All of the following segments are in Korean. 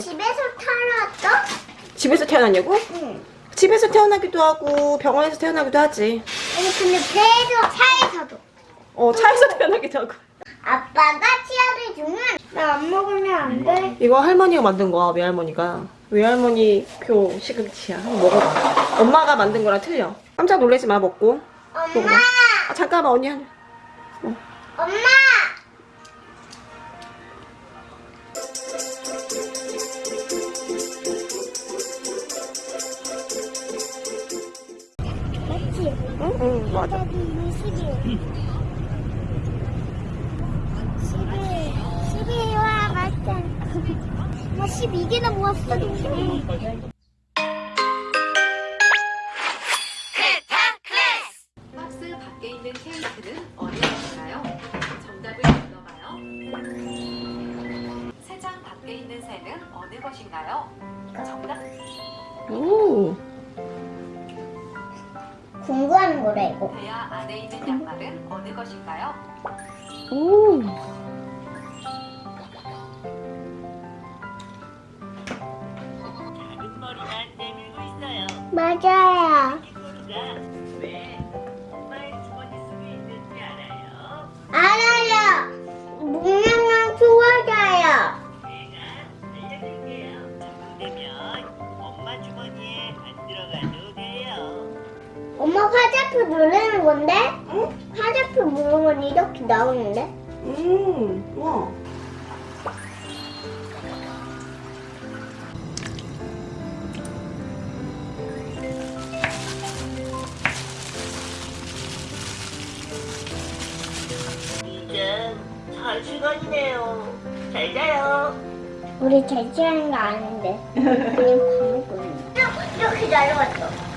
집에서 태어났어? 집에서 태어났냐고? 응. 집에서 태어나기도 하고 병원에서 태어나기도 하지. 아니 근데 배에서 차에서도. 어 차에서 태어나기도 하고. 아빠가 치아를 주면 나 안 먹으면 안 돼. 이거 할머니가 만든 거야 외할머니가. 외할머니 표 시금치야. 먹어봐. 엄마가 만든 거랑 틀려. 깜짝 놀라지 마 먹고. 엄마, 아, 잠깐만 언니 하나. 엄마. 맞아. 20일. 10일. 10일. 와, 맛있다. 나 12개나 모았어, 동생. 있는 새는 어느 것인가요? 정답! 오! 하는 거래, 이거. 대야 안에 있는 양말은 어느 것인가요? 오. 작은 머리만 내밀고 있어요. 맞아요. 화살표 누르는 건데? 응? 화살표 누르면 이렇게 나오는데? 음. 와. 이제 잘 시간이네요. 잘 자요. 우리 잘 치는 거 아는데. 그냥 밥 먹고 있는 이렇게 날아갔어.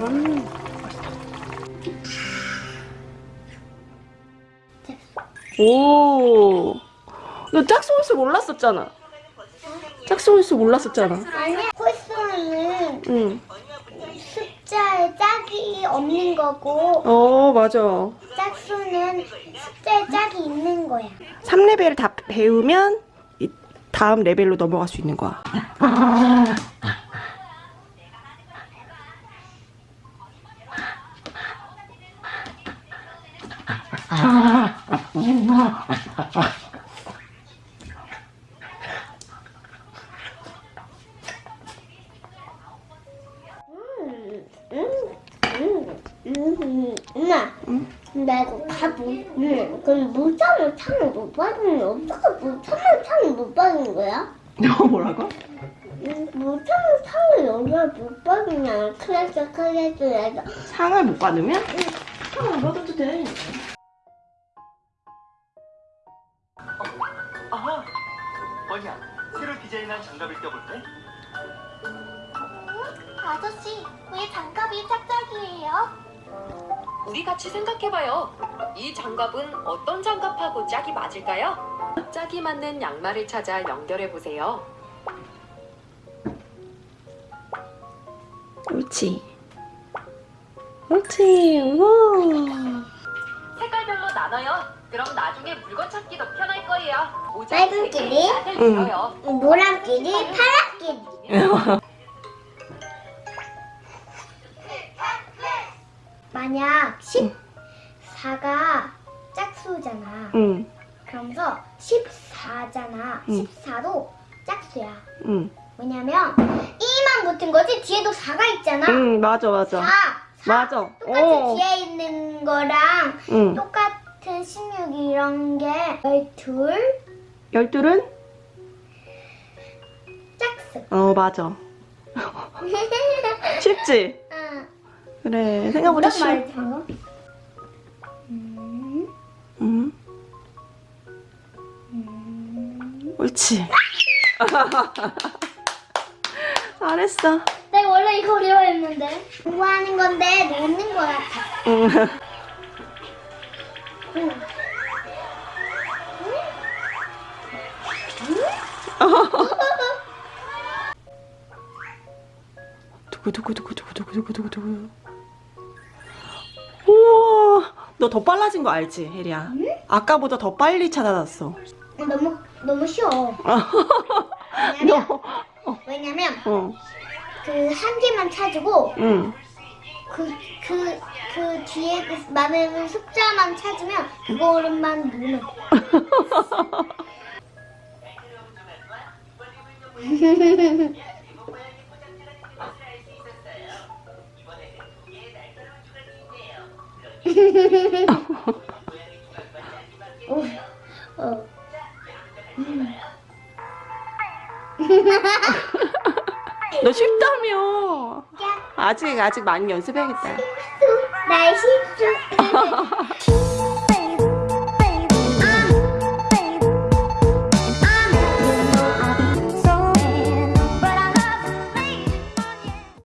음. 오. 너 짝소울스 몰랐었잖아. 몰랐었잖아. 콜소는 응. 숫자에 짝이 없는 거고, 어, 맞아. 짝수는 숫자에 짝이 있는 거야. 3레벨을 다 배우면 이 다음 레벨로 넘어갈 수 있는 거야. 엄마. 나 이거 다 못, 음, 그럼 무참을 참을 못 받으면 어떻게 무참을 참을 못 받은 거야? 음, 무참을 참을 여기가 못 받으냐? 클래스 클래스에서. 상을 못 받으면? 상을 안 받아도 돼. 아하! 뭐냐? 새로 디자인한 장갑을 껴볼래? 아저씨, 왜 장갑이 짝짝이에요? 우리 같이 생각해봐요. 이 장갑은 어떤 장갑하고 짝이 맞을까요? 짝이 맞는 양말을 찾아 연결해 보세요. 옳지. 옳지. 와. 색깔별로 나눠요. 그럼 나중에 물건 찾기도 편할 거예요. 빨간 끼리? 을 응. 들어요. 노란 끼리, 파란 끼리. 만약 14가 짝수잖아. 응. 그러면서 14잖아. 응. 14도 짝수야. 응. 왜냐면 2만 붙은 거지 뒤에도 4가 있잖아. 응, 맞아, 맞아. 4. 맞아. 똑같은 어. 뒤에 있는 거랑 응. 똑같은 16 이런 게 12 열둘은? 짝수. 어, 맞아. 쉽지? 응. 그래. 생각보다 쉬워. 음, 응. 음. 옳지. 잘했어. 내가 원래 이거 어려워했는데 공부하는 건데 노는 거 같아. 응. 응. 두구 두구 두구 두구 두구 두구 두구 두구. 너더 빨라진 거 알지, 혜리야? 아까보다 더 빨리 찾아놨어. 너무 너무 쉬워. 왜냐면 너, 왜냐면 어, 그 한 개만 찾고 응. 그 그 그 뒤에 그 많은 숫자만 찾으면 그거만 누르면 어. 어. 너 쉽다며. 아직, 아직 많이 연습해야겠다. 날씨 좀